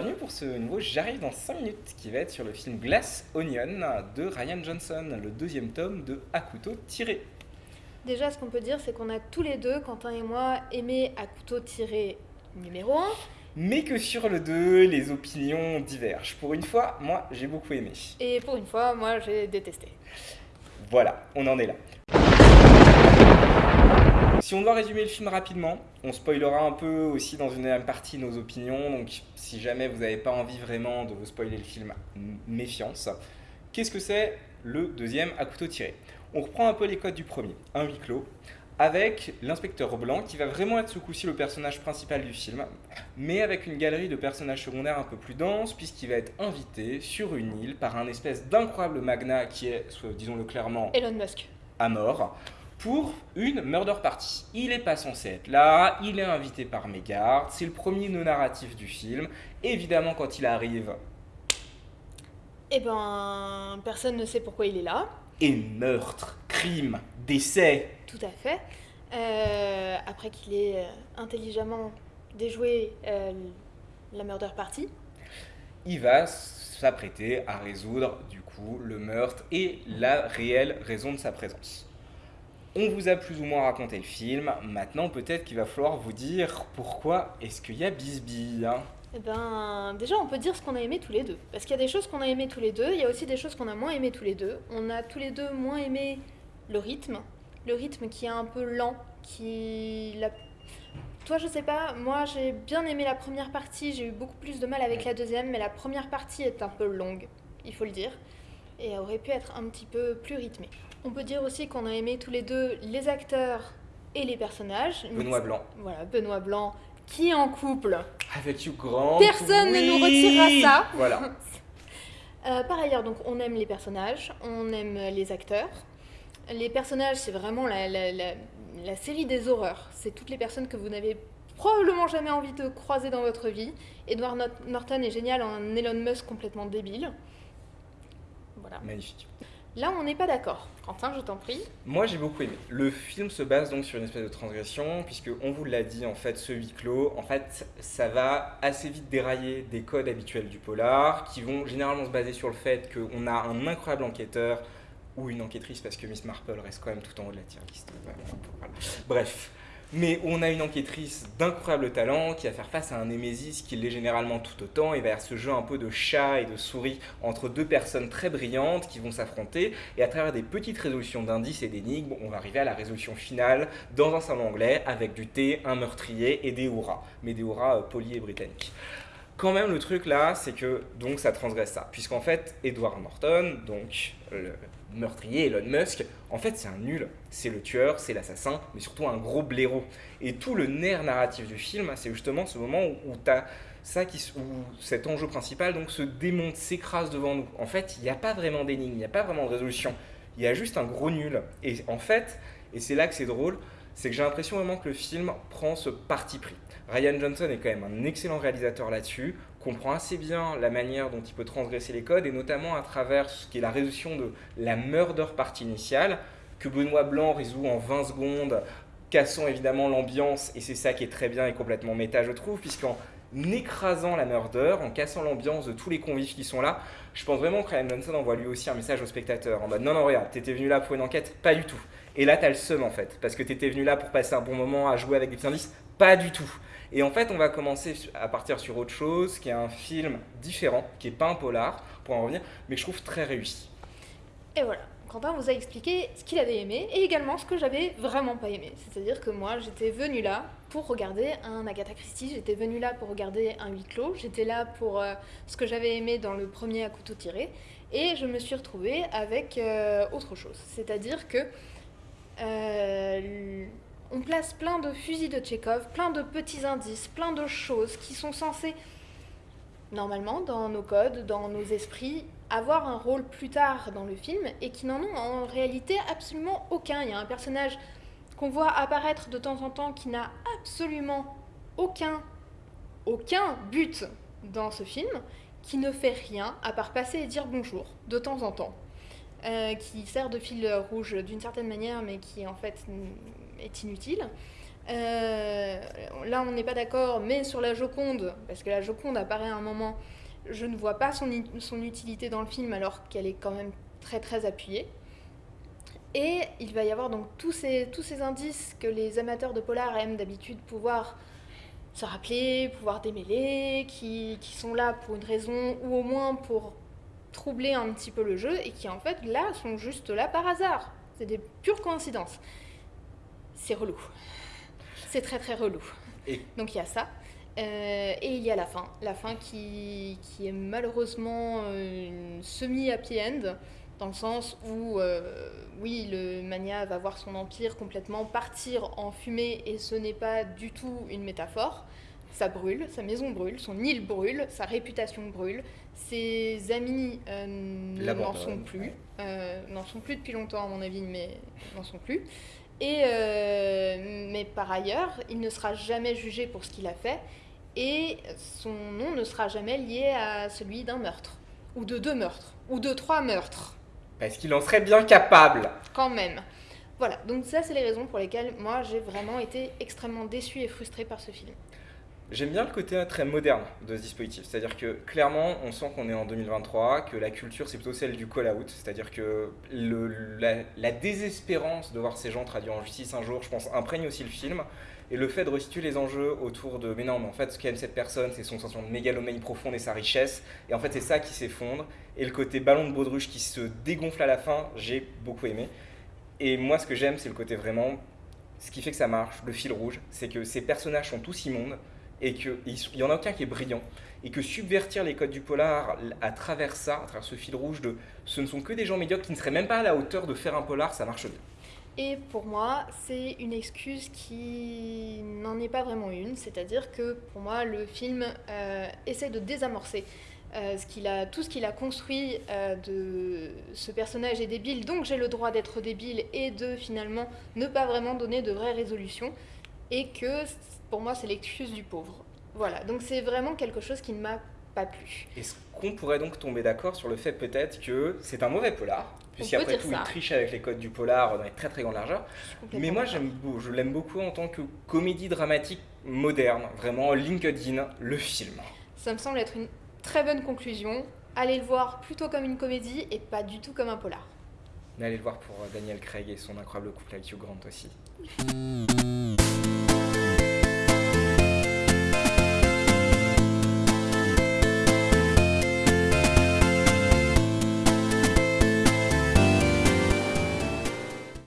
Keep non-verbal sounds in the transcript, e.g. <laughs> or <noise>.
pour ce nouveau J'arrive dans 5 minutes qui va être sur le film Glass Onion de Ryan Johnson, le deuxième tome de À couteau tiré. Déjà, ce qu'on peut dire, c'est qu'on a tous les deux, Quentin et moi, aimé À couteau tiré numéro 1. Mais que sur le 2, les opinions divergent. Pour une fois, moi, j'ai beaucoup aimé. Et pour une fois, moi, j'ai détesté. Voilà, on en est là. Si on doit résumer le film rapidement, on spoilera un peu aussi dans une deuxième partie nos opinions, donc si jamais vous n'avez pas envie vraiment de vous spoiler le film, méfiance. Qu'est-ce que c'est le deuxième à couteau tiré? On reprend un peu les codes du premier, un huis clos, avec l'inspecteur blanc qui va vraiment être ce coup-ci le personnage principal du film, mais avec une galerie de personnages secondaires un peu plus dense, puisqu'il va être invité sur une île par un espèce d'incroyable magnat qui est, disons-le clairement, Elon Musk. À mort pour une murder party. Il n'est pas censé être là, il est invité par Megard, c'est le premier non narratif du film. Évidemment, quand il arrive... Eh ben, personne ne sait pourquoi il est là. Et meurtre, crime, décès. Tout à fait. Euh, après qu'il ait euh, intelligemment déjoué euh, la murder party. Il va s'apprêter à résoudre du coup le meurtre et la réelle raison de sa présence. On vous a plus ou moins raconté le film, maintenant peut-être qu'il va falloir vous dire pourquoi est-ce qu'il y a Bisbee hein Eh ben, déjà on peut dire ce qu'on a aimé tous les deux. Parce qu'il y a des choses qu'on a aimé tous les deux, il y a aussi des choses qu'on a moins aimé tous les deux. On a tous les deux moins aimé le rythme, le rythme qui est un peu lent, qui... La... Toi je sais pas, moi j'ai bien aimé la première partie, j'ai eu beaucoup plus de mal avec la deuxième, mais la première partie est un peu longue, il faut le dire, et aurait pu être un petit peu plus rythmée. On peut dire aussi qu'on a aimé tous les deux les acteurs et les personnages. Benoît Blanc. Voilà, Benoît Blanc, qui est en couple. Avec Hugh Grant. Personne ne nous retirera ça. Voilà. <laughs> Euh, par ailleurs, donc, on aime les personnages, on aime les acteurs. Les personnages, c'est vraiment la, la, série des horreurs. C'est toutes les personnes que vous n'avez probablement jamais envie de croiser dans votre vie. Edward Norton est génial en Elon Musk complètement débile. Voilà. Magnifique. Là, on n'est pas d'accord. Quentin, je t'en prie. Moi, j'ai beaucoup aimé. Le film se base donc sur une espèce de transgression, puisque on vous l'a dit, en fait, ce huis clos, en fait, ça va assez vite dérailler des codes habituels du polar, qui vont généralement se baser sur le fait qu'on a un incroyable enquêteur ou une enquêtrice, parce que Miss Marple reste quand même tout en haut de la tier list. Bref. Mais on a une enquêtrice d'incroyable talent qui va faire face à un Némésis qui l'est généralement tout autant. Et va y avoir ce jeu un peu de chat et de souris entre deux personnes très brillantes qui vont s'affronter. Et à travers des petites résolutions d'indices et d'énigmes, on va arriver à la résolution finale dans un salon anglais avec du thé, un meurtrier et des hurrahs, mais des hurrahs euh, polis et britanniques. Quand même, le truc là, c'est que donc ça transgresse ça, puisqu'en fait, Edward Norton, donc meurtrier Elon Musk, en fait c'est un nul, c'est le tueur, c'est l'assassin, mais surtout un gros blaireau. Et tout le nerf narratif du film, c'est justement ce moment où, ça qui, où cet enjeu principal donc se démonte, s'écrase devant nous. En fait, il n'y a pas vraiment d'énigme, il n'y a pas vraiment de résolution, il y a juste un gros nul. Et en fait, et c'est là que c'est drôle, c'est que j'ai l'impression vraiment que le film prend ce parti pris. Ryan Johnson est quand même un excellent réalisateur là-dessus, comprend assez bien la manière dont il peut transgresser les codes, et notamment à travers ce qui est la résolution de la murder partie initiale, que Benoît Blanc résout en 20 secondes, cassant évidemment l'ambiance, et c'est ça qui est très bien et complètement méta, je trouve, puisqu'en écrasant la murder, en cassant l'ambiance de tous les convives qui sont là, je pense vraiment que Ryan Johnson envoie lui aussi un message au spectateur, en mode non, non, regarde, t'étais venu là pour une enquête Pas du tout. Et là, t'as le seum en fait, parce que t'étais venu là pour passer un bon moment à jouer avec des petits indices Pas du tout. Et en fait, on va commencer à partir sur autre chose, qui est un film différent, qui n'est pas un polar, pour en revenir, mais que je trouve très réussi. Et voilà. Quentin vous a expliqué ce qu'il avait aimé et également ce que j'avais vraiment pas aimé. C'est-à-dire que moi, j'étais venue là pour regarder un Agatha Christie, j'étais venue là pour regarder un huis clos, j'étais là pour euh, ce que j'avais aimé dans le premier à couteau tiré, et je me suis retrouvée avec euh, autre chose. C'est-à-dire que euh, on place plein de fusils de Tchekhov, plein de petits indices, plein de choses qui sont censées, normalement, dans nos codes, dans nos esprits, avoir un rôle plus tard dans le film et qui n'en ont en réalité absolument aucun. Il y a un personnage qu'on voit apparaître de temps en temps qui n'a absolument aucun, aucun but dans ce film, qui ne fait rien à part passer et dire bonjour de temps en temps. Euh, qui sert de fil rouge d'une certaine manière, mais qui en fait est inutile. Euh, là, on n'est pas d'accord, mais sur la Joconde, parce que la Joconde apparaît à un moment, je ne vois pas son, son utilité dans le film alors qu'elle est quand même très très appuyée. Et il va y avoir donc tous ces, tous ces indices que les amateurs de polar aiment d'habitude pouvoir se rappeler, pouvoir démêler, qui, qui, sont là pour une raison ou au moins pour troubler un petit peu le jeu et qui en fait là sont juste là par hasard. C'est des pures coïncidences. C'est relou. C'est très très relou. Et... Donc il y a ça. Euh, et il y a la fin. La fin qui, qui est malheureusement euh, une semi-happy end dans le sens où, euh, oui, le Mania va voir son empire complètement partir en fumée et ce n'est pas du tout une métaphore. Ça brûle, sa maison brûle, son île brûle, sa réputation brûle, ses amis euh, n'en sont plus, euh, n'en sont plus depuis longtemps à mon avis, mais n'en sont plus. Et, mais par ailleurs, il ne sera jamais jugé pour ce qu'il a fait et son nom ne sera jamais lié à celui d'un meurtre, ou de deux meurtres, ou de trois meurtres. Est-ce qu'il en serait bien capable Quand même. Voilà, donc ça c'est les raisons pour lesquelles moi j'ai vraiment été extrêmement déçue et frustrée par ce film. J'aime bien le côté très moderne de ce dispositif, c'est-à-dire que clairement on sent qu'on est en 2023, que la culture c'est plutôt celle du call-out, c'est-à-dire que le, la, désespérance de voir ces gens traduits en justice un jour, je pense, imprègne aussi le film. Et le fait de restituer les enjeux autour de mais non, mais en fait, ce qu'aime cette personne, c'est son sentiment de mégalomanie profonde et sa richesse. Et en fait, c'est ça qui s'effondre. Et le côté ballon de baudruche qui se dégonfle à la fin, j'ai beaucoup aimé. Et moi, ce que j'aime, c'est le côté vraiment. Ce qui fait que ça marche, le fil rouge, c'est que ces personnages sont tous immondes et qu'il n'y en a aucun qui est brillant. Et que subvertir les codes du polar à travers ça, à travers ce fil rouge de ce ne sont que des gens médiocres qui ne seraient même pas à la hauteur de faire un polar, ça marche bien. Et pour moi, c'est une excuse qui n'en est pas vraiment une. C'est-à-dire que pour moi, le film euh, essaie de désamorcer euh, tout ce qu'il a construit euh, de ce personnage est débile, donc j'ai le droit d'être débile et de finalement ne pas vraiment donner de vraies résolutions. Et que pour moi, c'est l'excuse du pauvre. Voilà, donc c'est vraiment quelque chose qui ne m'a pas plu. Est-ce qu'on pourrait donc tomber d'accord sur le fait peut-être que c'est un mauvais polar? Puisqu'après tout, il triche avec les codes du polar dans les très très grandes largeurs. Mais moi, j'aime, je l'aime beaucoup en tant que comédie dramatique moderne, vraiment LinkedIn, le film. Ça me semble être une très bonne conclusion. Allez le voir plutôt comme une comédie et pas du tout comme un polar. Mais allez le voir pour euh, Daniel Craig et son incroyable couple avec Hugh Grant aussi.